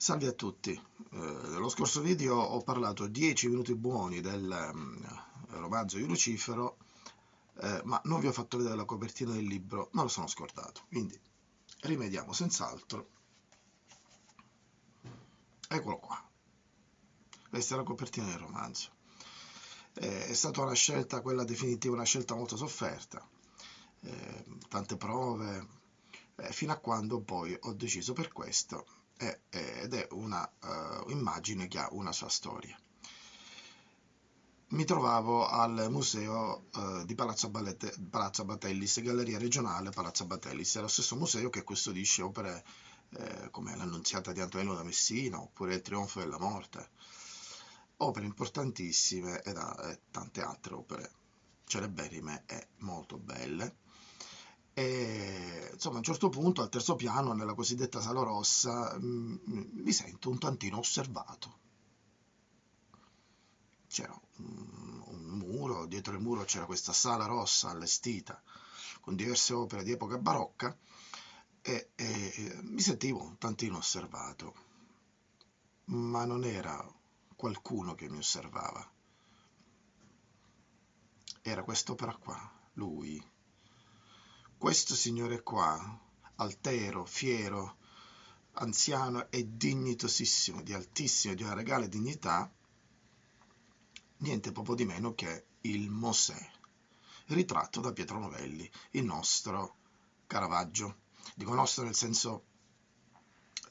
Salve a tutti, eh, nello scorso video ho parlato 10 minuti buoni del um, romanzo di Lucifero, eh, ma non vi ho fatto vedere la copertina del libro, me lo sono scordato, quindi rimediamo senz'altro. Eccolo qua, questa è la copertina del romanzo. Eh, è stata una scelta, quella definitiva, una scelta molto sofferta, eh, tante prove, eh, fino a quando poi ho deciso per questo ed è una uh, immagine che ha una sua storia. Mi trovavo al museo uh, di Palazzo, Ballette, Palazzo Batellis, Galleria Regionale Palazzo Batellis, è lo stesso museo che custodisce opere eh, come l'Annunziata di Antonello da Messina oppure Il Trionfo della Morte, opere importantissime e, da, e tante altre opere celeberrime e molto belle e insomma a un certo punto al terzo piano nella cosiddetta sala rossa mm, mi sento un tantino osservato. C'era un, un, muro dietro il muro c'era questa sala rossa allestita con diverse opere di epoca barocca e, e, e mi sentivo un tantino osservato. Ma non era qualcuno che mi osservava. Era quest'opera qua lui questo signore qua, altero, fiero, anziano e dignitosissimo, di altissima, di una regale dignità, niente proprio di meno che il Mosè, ritratto da Pietro Novelli, il nostro Caravaggio. Dico nostro nel senso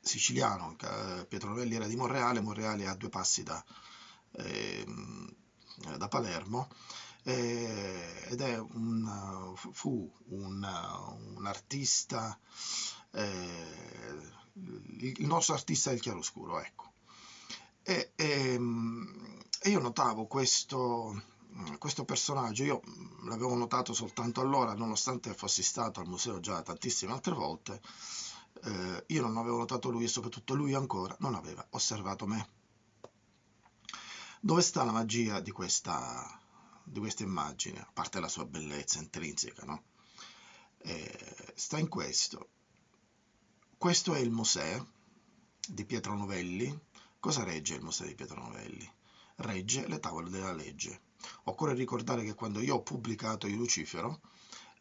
siciliano, Pietro Novelli era di Monreale, Monreale è a due passi da, eh, da Palermo, eh, ed è un, fu un, un artista, eh, il nostro artista del chiaroscuro, ecco. E, e, ehm, e io notavo questo, questo personaggio, io l'avevo notato soltanto allora, nonostante fossi stato al museo già tantissime altre volte, eh, io non avevo notato lui e soprattutto lui ancora non aveva osservato me. Dove sta la magia di questa di questa immagine, a parte la sua bellezza intrinseca, no? eh, sta in questo. Questo è il Mosè di Pietro Novelli. Cosa regge il Mosè di Pietro Novelli? Regge le tavole della legge. Occorre ricordare che quando io ho pubblicato i Lucifero,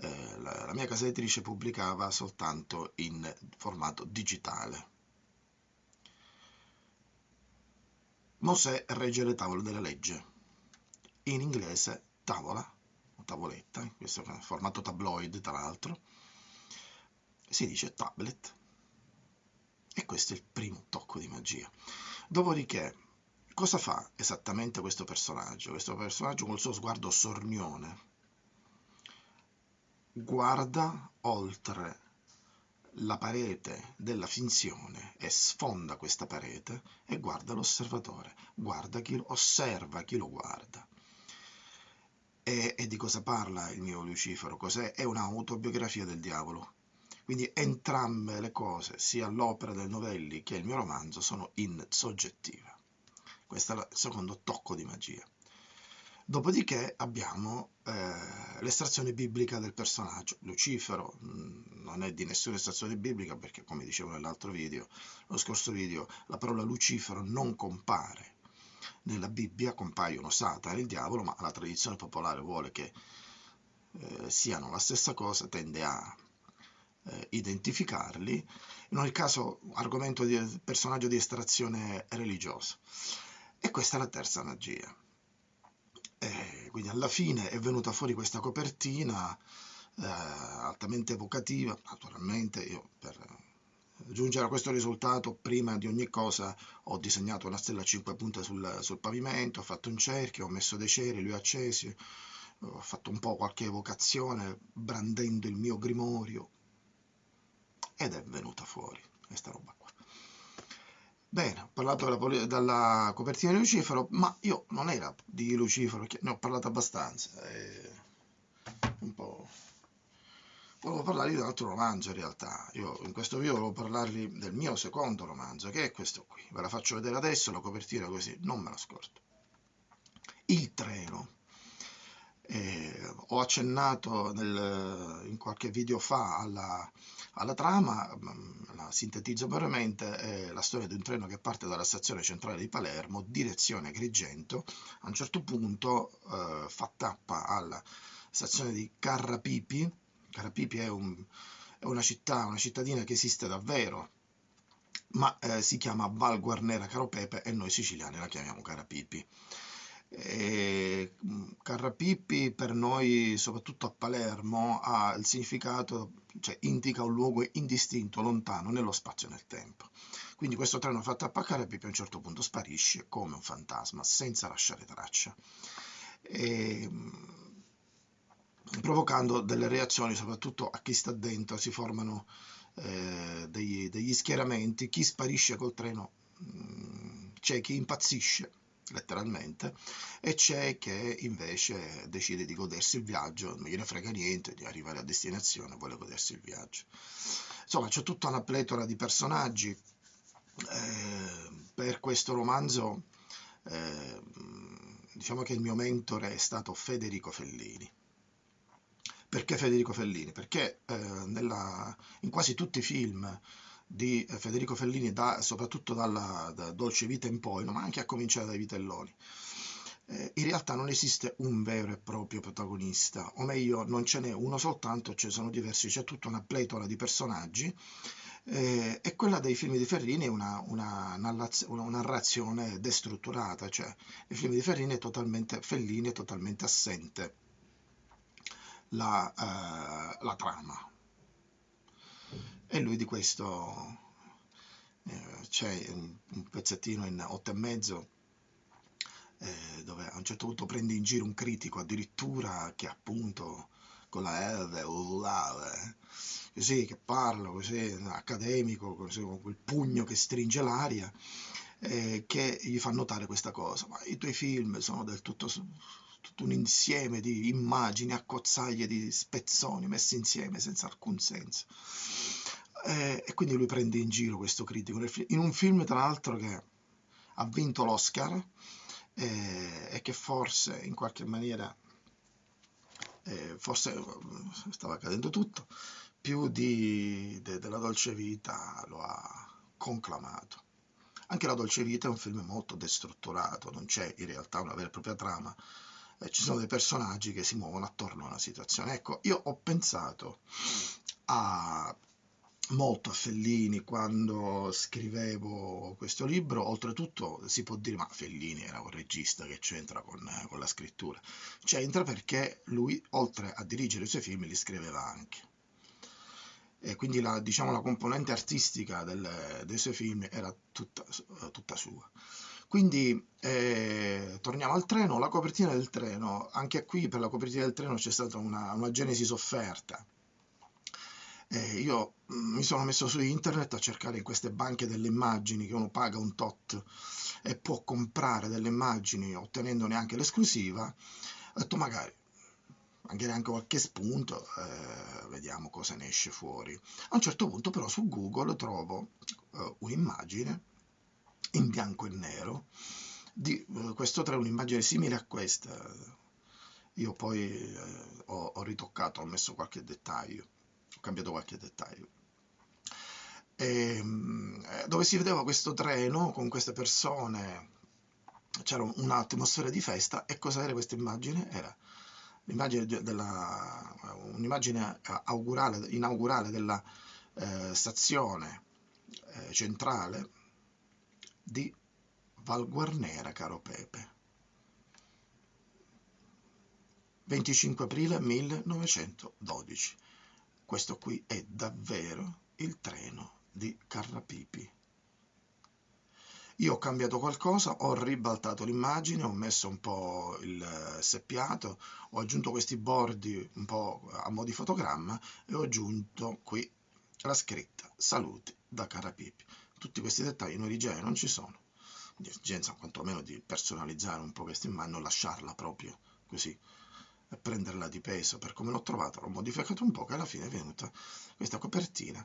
eh, la, la mia casa editrice pubblicava soltanto in formato digitale. Mosè regge le tavole della legge in inglese tavola, o tavoletta, in questo formato tabloid tra l'altro, si dice tablet. E questo è il primo tocco di magia. Dopodiché, cosa fa esattamente questo personaggio? Questo personaggio col suo sguardo sornione guarda oltre la parete della finzione e sfonda questa parete e guarda l'osservatore, guarda chi osserva chi lo guarda. E, e di cosa parla il mio Lucifero? Cos'è? È un'autobiografia del diavolo. Quindi entrambe le cose, sia l'opera del Novelli che il mio romanzo, sono in soggettiva. Questo è il secondo tocco di magia. Dopodiché abbiamo eh, l'estrazione biblica del personaggio. Lucifero mh, mm, non è di nessuna estrazione biblica perché, come dicevo nell'altro video, lo scorso video, la parola Lucifero non compare nella Bibbia compaiono Satana e il diavolo, ma la tradizione popolare vuole che eh, siano la stessa cosa, tende a eh, identificarli, in ogni caso argomento di personaggio di estrazione religiosa. E questa è la terza magia. E quindi alla fine è venuta fuori questa copertina eh, altamente evocativa, naturalmente io per giungere a questo risultato, prima di ogni cosa ho disegnato una stella a 5 punte sul, sul pavimento, ho fatto un cerchio, ho messo dei ceri, li ho accesi, ho fatto un po' qualche evocazione brandendo il mio grimorio ed è venuta fuori questa roba qua. Bene, ho parlato della, della copertina di Lucifero, ma io non era di Lucifero, ne ho parlato abbastanza. È un po' volevo parlarvi di un altro romanzo in realtà. Io in questo video volevo parlarvi del mio secondo romanzo, che è questo qui. Ve la faccio vedere adesso, la copertina così, non me la scordo. Il treno. Eh, ho accennato nel, in qualche video fa alla, alla trama, mm, la sintetizzo brevemente, è la storia di un treno che parte dalla stazione centrale di Palermo, direzione Agrigento, a un certo punto eh, fa tappa alla stazione di Carrapipi, Carrapipi è, un, è una città, una cittadina che esiste davvero, ma eh, si chiama Val Guarnera Caropepe e noi siciliani la chiamiamo Carapipi. E mm, Carrapipi per noi, soprattutto a Palermo, ha il significato, cioè indica un luogo indistinto, lontano nello spazio e nel tempo. Quindi questo treno fatto a Carrapipi a un certo punto sparisce come un fantasma, senza lasciare traccia, e, mm, provocando delle reazioni, soprattutto a chi sta dentro, si formano eh, degli, degli, schieramenti, chi sparisce col treno, mm, c'è chi impazzisce letteralmente, e c'è che invece decide di godersi il viaggio, non gliene frega niente di arrivare a destinazione, vuole godersi il viaggio. Insomma, c'è tutta una pletora di personaggi. Eh, per questo romanzo, eh, diciamo che il mio mentore è stato Federico Fellini. Perché Federico Fellini? Perché eh, nella, in quasi tutti i film di Federico Fellini, da, soprattutto dalla da Dolce Vita in poi, ma anche a cominciare dai Vitelloni. Eh, in realtà non esiste un vero e proprio protagonista, o meglio, non ce n'è uno soltanto, ce ne sono diversi, c'è tutta una pletora di personaggi. Eh, e quella dei film di Fellini è una, una, una, narrazione destrutturata, cioè nei film di Fellini è totalmente, Fellini è totalmente assente la, eh, la trama, e lui di questo eh, c'è un, pezzettino in otto e mezzo eh, dove a un certo punto prende in giro un critico addirittura che appunto con la R, urlare, così che parla così accademico, così, con quel pugno che stringe l'aria, eh, che gli fa notare questa cosa. Ma i tuoi film sono del tutto, tutto un insieme di immagini, accozzaglie di spezzoni messi insieme senza alcun senso. Eh, e quindi lui prende in giro questo critico. In un film tra l'altro che ha vinto l'Oscar eh, e che forse in qualche maniera eh, forse eh, stava accadendo tutto più di, de, della dolce vita lo ha conclamato. Anche la dolce vita è un film molto destrutturato non c'è in realtà una vera e propria trama eh, ci sono dei personaggi che si muovono attorno a una situazione. Ecco io ho pensato a molto a Fellini quando scrivevo questo libro, oltretutto si può dire ma Fellini era un regista che c'entra con, con la scrittura, c'entra perché lui oltre a dirigere i suoi film li scriveva anche. E quindi la, diciamo, la componente artistica del, dei suoi film era tutta, tutta sua. Quindi eh, torniamo al treno, la copertina del treno, anche qui per la copertina del treno c'è stata una, una genesi sofferta, eh, io mm, mi sono messo su internet a cercare in queste banche delle immagini che uno paga un tot e può comprare delle immagini ottenendone anche l'esclusiva. Ho detto magari anche neanche qualche spunto, eh, vediamo cosa ne esce fuori. A un certo punto però su Google trovo eh, un'immagine in bianco e nero di eh, questo treno, un'immagine simile a questa. Io poi eh, ho, ho ritoccato, ho messo qualche dettaglio ho cambiato qualche dettaglio. E, ehm, eh, dove si vedeva questo treno con queste persone, c'era un'atmosfera di festa e cosa era questa immagine? Era della, un'immagine augurale, inaugurale della eh, stazione eh, centrale di Val Guarnera, caro Pepe. 25 aprile 1912. Questo qui è davvero il treno di Carrapipi. Io ho cambiato qualcosa, ho ribaltato l'immagine, ho messo un po' il seppiato, ho aggiunto questi bordi un po' a mo' di fotogramma e ho aggiunto qui la scritta saluti da Carrapipi. Tutti questi dettagli in origine non ci sono. Di esigenza quantomeno di personalizzare un po' questa immagine, non lasciarla proprio così prenderla di peso. Per come l'ho trovata, l'ho modificato un po' che alla fine è venuta questa copertina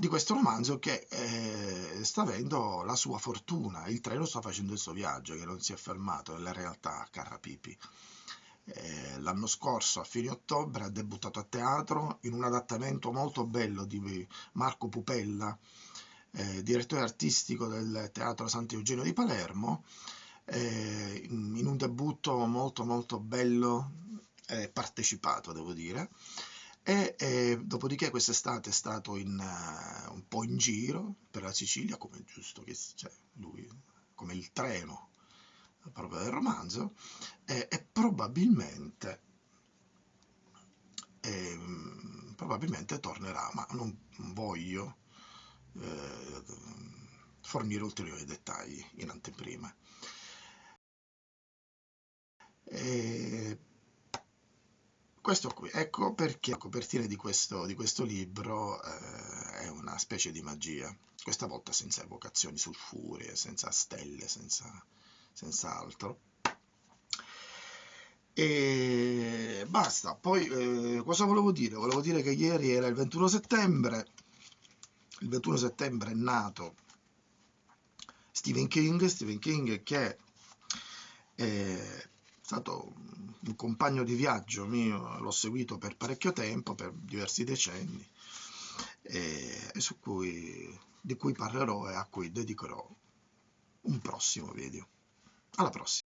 di questo romanzo che eh, sta avendo la sua fortuna, il treno sta facendo il suo viaggio che non si è fermato nella realtà a Carrapipi eh, l'anno scorso a fine ottobre ha debuttato a teatro in un adattamento molto bello di Marco Pupella, eh, direttore artistico del Teatro Sant'Eugenio di Palermo, eh, in un debutto molto molto bello e partecipato, devo dire. E, dopodiché quest'estate è stato in, uh, un po' in giro per la Sicilia, come giusto che cioè, lui, come il treno proprio del romanzo, e, e probabilmente, e, probabilmente tornerà, ma non voglio eh, fornire ulteriori dettagli in anteprima. E questo qui, ecco perché la copertina di questo, di questo libro eh, è una specie di magia, questa volta senza evocazioni sulfurie, senza stelle, senza, senza altro. E basta, poi eh, cosa volevo dire? Volevo dire che ieri era il 21 settembre, il 21 settembre è nato Stephen King, Stephen King che è stato un compagno di viaggio mio, l'ho seguito per parecchio tempo, per diversi decenni, e, e su cui, di cui parlerò e a cui dedicherò un prossimo video. Alla prossima!